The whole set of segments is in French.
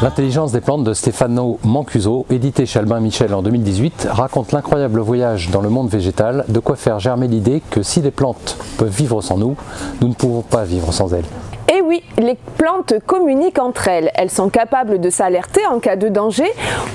L'intelligence des plantes de Stefano Mancuso, édité chez Albin Michel en 2018, raconte l'incroyable voyage dans le monde végétal, de quoi faire germer l'idée que si les plantes peuvent vivre sans nous, nous ne pouvons pas vivre sans elles. Et oui, les plantes communiquent entre elles. Elles sont capables de s'alerter en cas de danger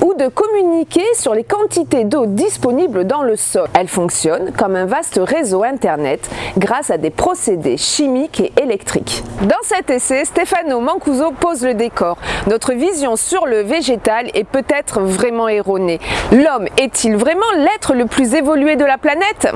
ou de communiquer sur les quantités d'eau disponibles dans le sol. Elles fonctionnent comme un vaste réseau internet grâce à des procédés chimiques et électriques. Dans cet essai, Stefano Mancuso pose le décor. Notre vision sur le végétal est peut-être vraiment erronée. L'homme est-il vraiment l'être le plus évolué de la planète?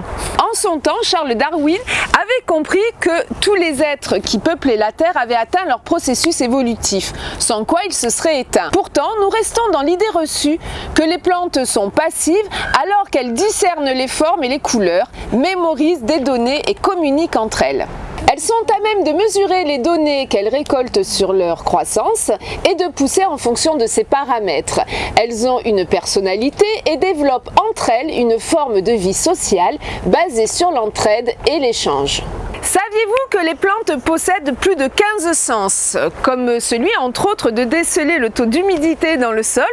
Son temps, Charles Darwin avait compris que tous les êtres qui peuplaient la Terre avaient atteint leur processus évolutif, sans quoi ils se seraient éteints. Pourtant, nous restons dans l'idée reçue que les plantes sont passives alors qu'elles discernent les formes et les couleurs, mémorisent des données et communiquent entre elles. Elles sont à même de mesurer les données qu'elles récoltent sur leur croissance et de pousser en fonction de ces paramètres. Elles ont une personnalité et développent entre elles une forme de vie sociale basée sur l'entraide et l'échange. Saviez-vous que les plantes possèdent plus de 15 sens, comme celui entre autres de déceler le taux d'humidité dans le sol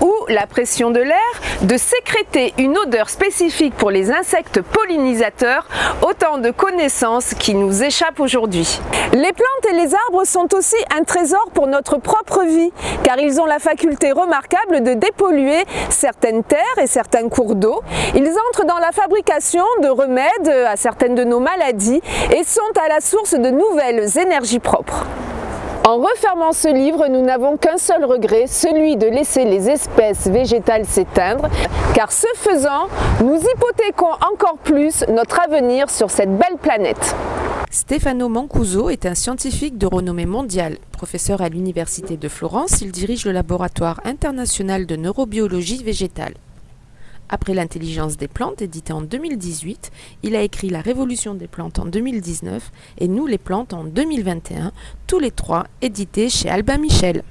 ou la pression de l'air, de sécréter une odeur spécifique pour les insectes pollinisateurs, autant de connaissances qui nous échappent aujourd'hui. Les plantes et les arbres sont aussi un trésor pour notre propre vie, car ils ont la faculté remarquable de dépolluer certaines terres et certains cours d'eau. Ils entrent dans la fabrication de remèdes à certaines de nos maladies et sont à la source de nouvelles énergies propres. En refermant ce livre, nous n'avons qu'un seul regret, celui de laisser les espèces végétales s'éteindre, car ce faisant, nous hypothéquons encore plus notre avenir sur cette belle planète. Stefano Mancuso est un scientifique de renommée mondiale. Professeur à l'Université de Florence, il dirige le laboratoire international de neurobiologie végétale. Après l'intelligence des plantes, édité en 2018, il a écrit La révolution des plantes en 2019 et Nous les plantes en 2021, tous les trois édités chez Albin Michel.